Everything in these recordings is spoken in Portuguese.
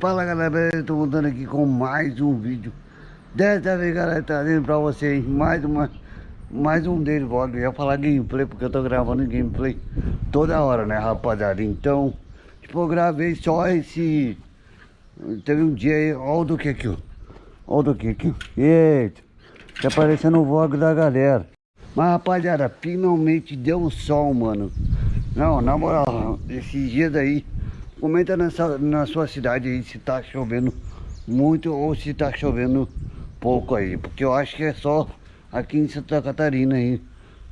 Fala galera, eu voltando aqui com mais um vídeo. Dessa vez galera, trazendo pra vocês mais uma Mais um deles, vlog, eu ia falar gameplay Porque eu tô gravando gameplay toda hora, né rapaziada? Então, tipo, eu gravei só esse Teve um dia aí, olha o do que aqui, ó. Olha o do que aqui, eita Tá aparecendo o vlog da galera. Mas rapaziada, finalmente deu o sol, mano. Não, na moral, esses dias aí Comenta nessa, na sua cidade aí se tá chovendo muito ou se tá chovendo pouco aí. Porque eu acho que é só aqui em Santa Catarina aí.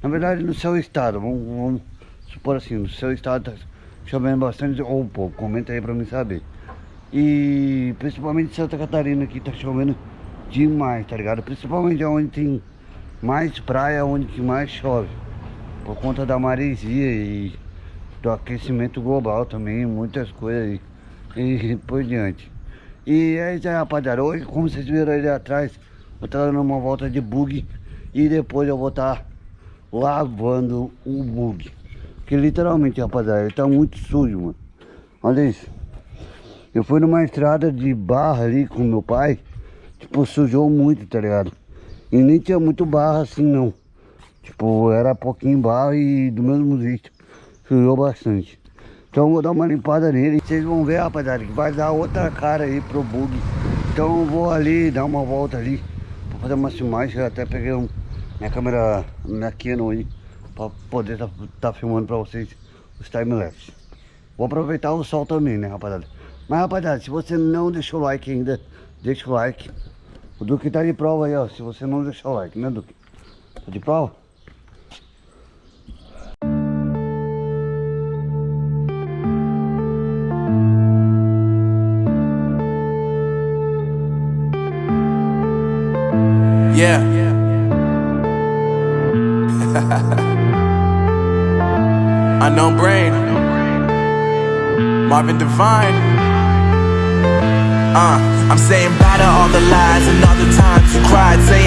Na verdade no seu estado, vamos, vamos supor assim, no seu estado tá chovendo bastante ou pouco. Comenta aí pra mim saber. E principalmente Santa Catarina aqui tá chovendo demais, tá ligado? Principalmente onde tem mais praia, onde que mais chove. Por conta da maresia e do aquecimento global também, muitas coisas aí, e por diante. E é isso aí rapaziada, hoje como vocês viram ali atrás, eu tô dando uma volta de bug e depois eu vou estar tá lavando o bug. Que literalmente rapaziada, ele tá muito sujo, mano. Olha isso. Eu fui numa estrada de barra ali com meu pai, tipo, sujou muito, tá ligado? E nem tinha muito barra assim não. Tipo, era pouquinho barro e do mesmo jeito sujou bastante. Então vou dar uma limpada nele. Vocês vão ver, rapaziada, que vai dar outra cara aí pro bug. Então eu vou ali, dar uma volta ali. Pra fazer uma filmagem. Eu até peguei um, minha câmera na Canon aí. Pra poder tá, tá filmando pra vocês os timelapse. Vou aproveitar o sol também, né, rapaziada. Mas, rapaziada, se você não deixou o like ainda, deixa o like. O Duque tá de prova aí, ó. Se você não deixar o like, né, Duque? Tá de prova? Yeah. Unknown brain. Marvin Divine. Uh, I'm saying bye to all the lies and all the times you cried, saying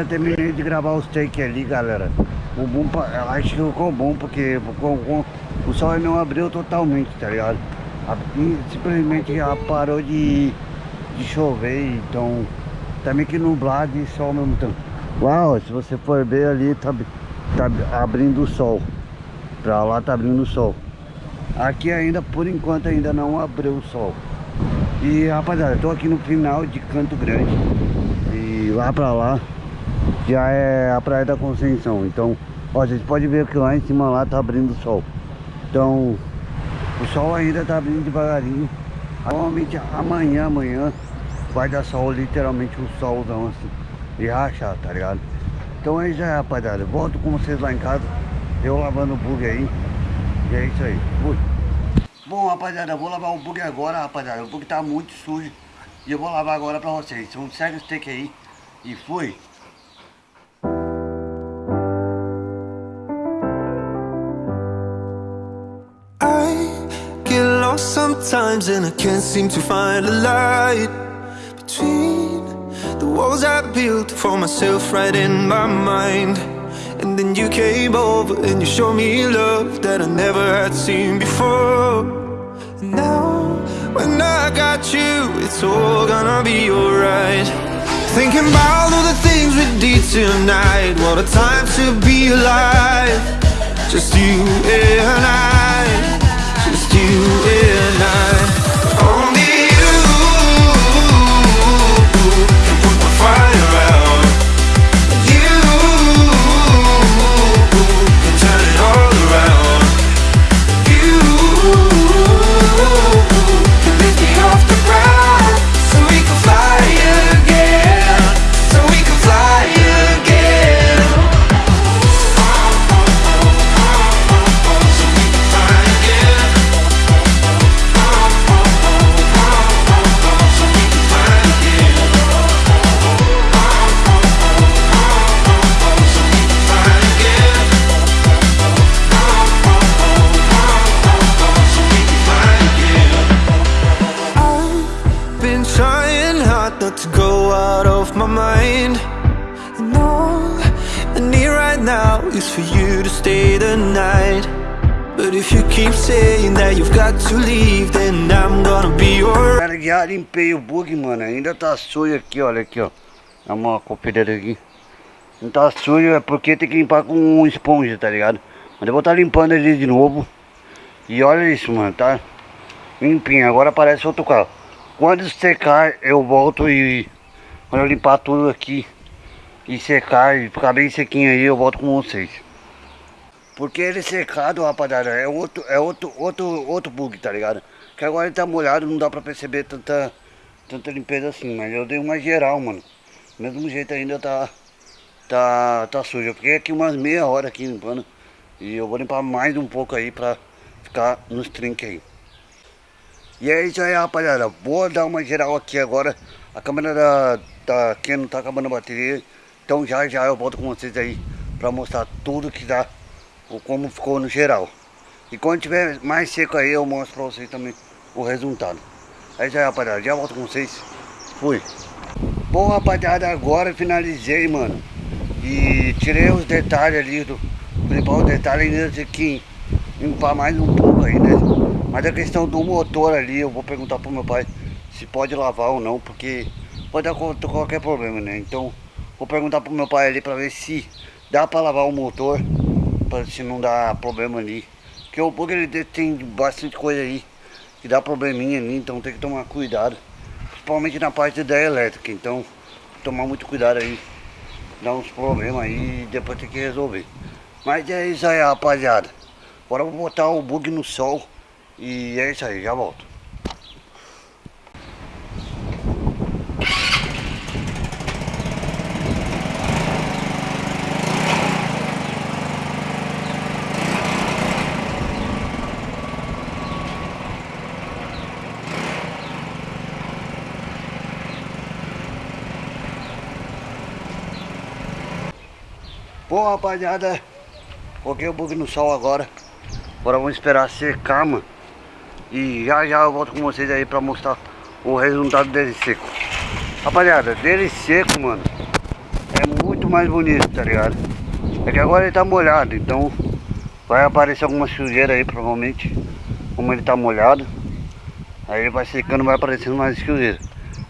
galera, terminei de gravar os take ali galera. O bom, acho que ficou bom porque ficou, ficou, o sol não abriu totalmente, tá ligado? Simplesmente já parou de, de chover, então tá meio que nublado e sol ao mesmo tempo. Ó, se você for ver ali tá, tá abrindo o sol. Pra lá tá abrindo o sol. Aqui ainda, por enquanto ainda não abriu o sol. E rapaziada, eu tô aqui no final de Canto Grande. E lá pra lá já é a Praia da Conceição Então, ó, vocês podem ver que lá em cima lá tá abrindo o sol. Então, o sol ainda tá abrindo devagarinho. Provavelmente amanhã, amanhã Vai dar sol, literalmente um solzão assim E rachar, tá ligado? Então é isso aí, rapaziada. Volto com vocês lá em casa Eu lavando o bug aí E é isso aí, fui. Bom, rapaziada, eu vou lavar o bug agora, rapaziada. O bug tá muito sujo E eu vou lavar agora pra vocês. Então segue o steak aí E fui sometimes and I can't seem to find a light Between the walls I built for myself right in my mind. And then you came over and you showed me love that I never had seen before. And now when I got you, it's all gonna be alright. Thinking about all the things we did tonight What a time to be alive. Just you and I. Just you and I oh But if you keep saying that you've got to leave, then I'm gonna be alright. Cara, já limpei o bug, mano. Ainda tá sujo aqui, olha aqui, ó. Dá uma conferida aqui. Não tá sujo é porque tem que limpar com um esponja, tá ligado? Mas eu vou estar tá limpando ele de novo. E olha isso, mano, tá limpinho. Agora parece outro carro. Quando secar, eu volto e... Quando eu limpar tudo aqui e secar e ficar bem sequinho aí, eu volto com vocês. Porque ele secado, rapaziada, é outro, é outro, outro, outro bug, tá ligado? Que agora ele tá molhado, não dá pra perceber tanta, tanta limpeza assim, mas eu dei uma geral, mano. Mesmo jeito ainda tá, tá, tá sujo. Eu fiquei aqui umas meia hora aqui limpando. E eu vou limpar mais um pouco aí pra ficar nos trinques aí. E é isso aí, rapaziada. Vou dar uma geral aqui agora. A câmera da, da Canon tá acabando a bateria. Então já já eu volto com vocês aí pra mostrar tudo que dá, como ficou no geral. E quando tiver mais seco aí eu mostro pra vocês também o resultado. É isso aí rapaziada, já volto com vocês. Fui. Bom rapaziada, agora finalizei mano. E tirei os detalhes ali do principal detalhe ainda tem que limpar mais um pouco aí, né? Mas a questão do motor ali, eu vou perguntar pro meu pai se pode lavar ou não, porque pode dar qualquer problema, né? Então Vou perguntar pro meu pai ali pra ver se dá pra lavar o motor, pra se não dá problema ali. Porque o bug ele tem bastante coisa aí que dá probleminha ali, então tem que tomar cuidado. Principalmente na parte da elétrica, então tomar muito cuidado aí. Dá uns problemas aí e depois tem que resolver. Mas é isso aí rapaziada. Agora eu vou botar o bug no sol e é isso aí, já volto. Bom rapaziada, coloquei o bug no sol agora. Agora vamos esperar secar, mano. E já já eu volto com vocês aí pra mostrar o resultado dele seco. Rapaziada, dele seco, mano É muito mais bonito, tá ligado? É que agora ele tá molhado, então Vai aparecer alguma sujeira aí, provavelmente Como ele tá molhado. Aí ele vai secando, vai aparecendo mais sujeira.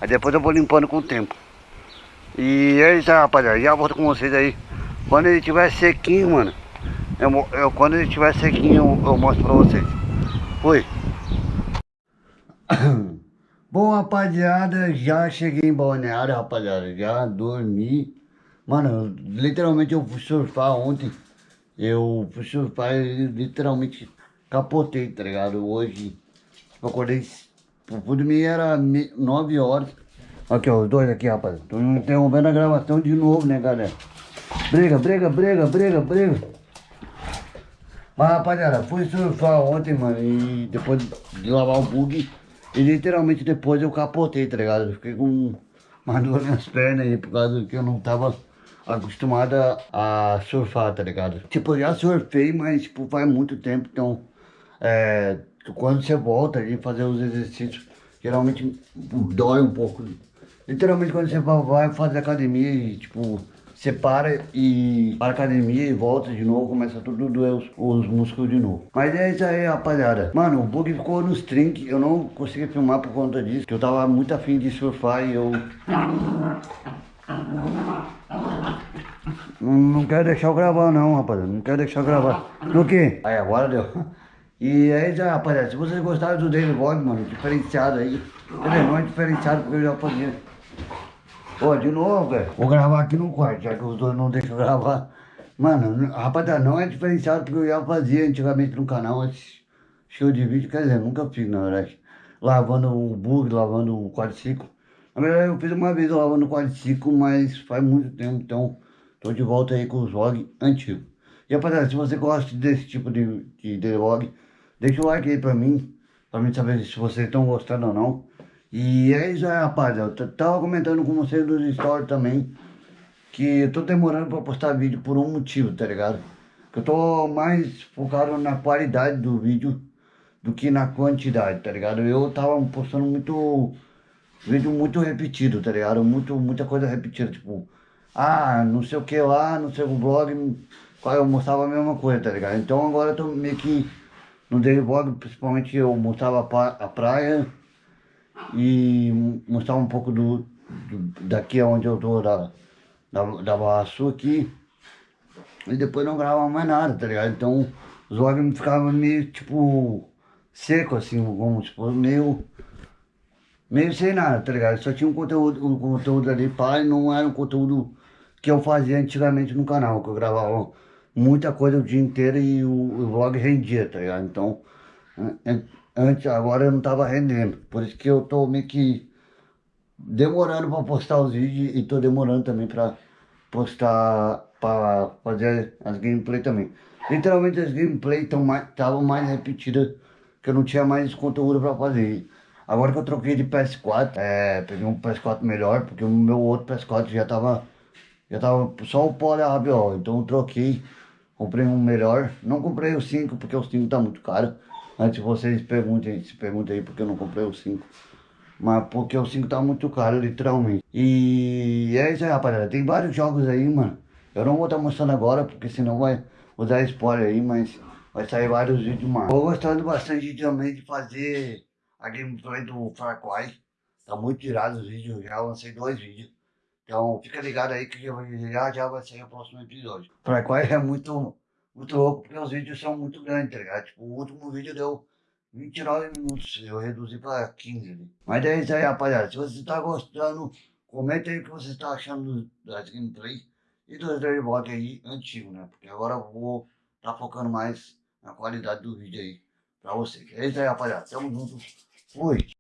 Aí depois eu vou limpando com o tempo. E é isso aí, rapaziada Já volto com vocês aí quando ele tiver sequinho, mano, eu, eu, quando ele tiver sequinho, eu, eu mostro pra vocês. Fui. Bom, rapaziada, já cheguei em Balneário, rapaziada, já dormi. Mano, literalmente eu fui surfar ontem. Eu fui surfar e literalmente capotei, tá ligado? Hoje eu acordei, eu fui dormir era 9 horas. Aqui, ó, os dois aqui, rapaz. Tô interrompendo a gravação de novo, né, galera? Briga, briga, briga, briga, briga. Mas rapaziada, fui surfar ontem, mano, e depois de lavar o bug, e literalmente depois eu capotei, tá ligado? Eu fiquei com uma dor nas pernas aí, por causa que eu não tava acostumada a surfar, tá ligado? Tipo, eu já surfei, mas tipo, faz muito tempo, então, é, quando você volta ali fazer os exercícios, geralmente dói um pouco. Literalmente quando você vai fazer academia e, tipo, você para e para academia e volta de novo, começa tudo doer os, os, músculos de novo. Mas é isso aí, rapaziada. Mano, o bug ficou nos trinques, eu não consegui filmar por conta disso, que eu tava muito afim de surfar e eu... Não, não quero deixar eu gravar não, rapaziada, não quero deixar eu gravar. No que? Aí, agora deu. E é isso aí, rapaziada, se vocês gostaram do Daily Vlog, mano, diferenciado aí, não é diferenciado porque eu já fazia Ó, de novo, velho. Vou gravar aqui no quarto, já que os dois não deixam gravar. Mano, rapaziada, não é diferenciado porque eu já fazia antigamente no canal esse show de vídeo. Quer dizer, nunca fiz, na verdade. Lavando o bug, lavando o quadriciclo. Na verdade, eu fiz uma vez lavando o quadriciclo, mas faz muito tempo, então tô de volta aí com os vlogs antigos. E rapaziada, se você gosta desse tipo de, de, de vlog, deixa o like aí pra mim, pra mim saber se vocês estão gostando ou não. E é isso aí, rapaziada. Eu tava comentando com vocês nos stories também que eu tô demorando pra postar vídeo por um motivo, tá ligado? Que eu tô mais focado na qualidade do vídeo do que na quantidade, tá ligado? Eu tava postando muito vídeo muito repetido, tá ligado? Muito, muita coisa repetida, tipo, ah, não sei o que lá, não sei o blog, eu mostrava a mesma coisa, tá ligado? Então agora eu tô meio que no daily vlog, principalmente eu mostrava a praia e mostrava um pouco do, do- daqui onde eu tô, da, da, da Barra aqui. E depois não gravava mais nada, tá ligado? Então os vlogs ficavam meio tipo seco assim, vamos supor, meio meio sem nada, tá ligado? Só tinha um conteúdo, um conteúdo ali, e não era um conteúdo que eu fazia antigamente no canal, que eu gravava muita coisa o dia inteiro e o, o vlog rendia, tá ligado? Então, an- an- antes, agora eu não tava rendendo, por isso que eu tô meio que demorando pra postar os vídeos e tô demorando também pra postar, pra fazer as gameplay também. Literalmente as gameplay estavam mais, mais repetidas, que eu não tinha mais conteúdo pra fazer. Agora que eu troquei de PS4, é, peguei um PS4 melhor, porque o meu outro PS4 já tava, já tava só o pó da rabiol, então eu troquei, comprei um melhor. Não comprei o 5, porque o 5 tá muito caro. Antes vocês perguntem, se perguntem aí porque eu não comprei o 5. Mas porque o 5 tá muito caro, literalmente. E é isso aí, rapaziada. Tem vários jogos aí, mano. Eu não vou estar mostrando agora, porque senão vai vou dar spoiler aí, mas vai sair vários vídeos mais. Tô gostando bastante também de fazer a gameplay do Far Cry. Tá muito tirado os vídeos, já lancei dois vídeos. Então fica ligado aí que já já vai sair o próximo episódio. Far Cry é muito, muito louco, porque os vídeos são muito grandes, tá ligado? Tipo, o último vídeo deu 29 minutos, eu reduzi pra 15 ali. Mas é isso aí, rapaziada. Se você tá gostando, comenta aí o que você tá achando das gameplay e dos Block aí antigo, né? Porque agora eu vou tá focando mais na qualidade do vídeo aí pra vocês. É isso aí, rapaziada. Tamo junto. Fui.